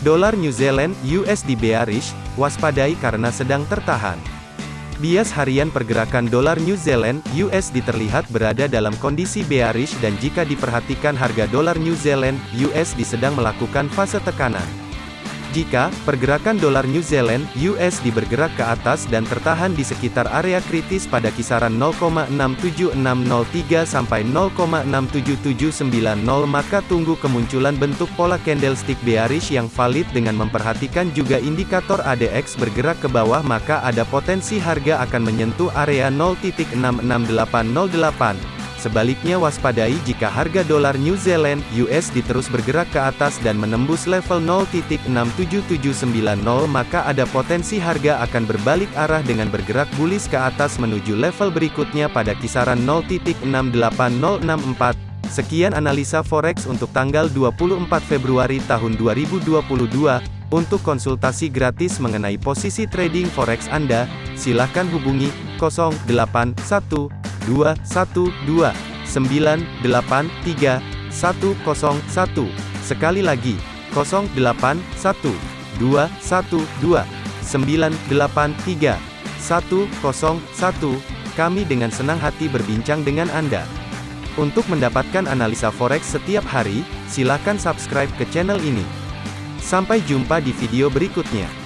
Dolar New Zealand USD bearish, waspadai karena sedang tertahan. Bias harian pergerakan dolar New Zealand USD terlihat berada dalam kondisi bearish dan jika diperhatikan harga dolar New Zealand USD sedang melakukan fase tekanan. Jika pergerakan dolar New Zealand USD bergerak ke atas dan tertahan di sekitar area kritis pada kisaran 0,67603 sampai 0,67790 maka tunggu kemunculan bentuk pola candlestick bearish yang valid dengan memperhatikan juga indikator ADX bergerak ke bawah maka ada potensi harga akan menyentuh area 0.66808. Sebaliknya waspadai jika harga dolar New Zealand USD terus bergerak ke atas dan menembus level 0.67790 maka ada potensi harga akan berbalik arah dengan bergerak bullish ke atas menuju level berikutnya pada kisaran 0.68064. Sekian analisa forex untuk tanggal 24 Februari tahun 2022. Untuk konsultasi gratis mengenai posisi trading forex Anda, silakan hubungi 081212 983 101. Sekali lagi, 081212 983 101. Kami dengan senang hati berbincang dengan Anda. Untuk mendapatkan analisa forex setiap hari, silakan subscribe ke channel ini. Sampai jumpa di video berikutnya.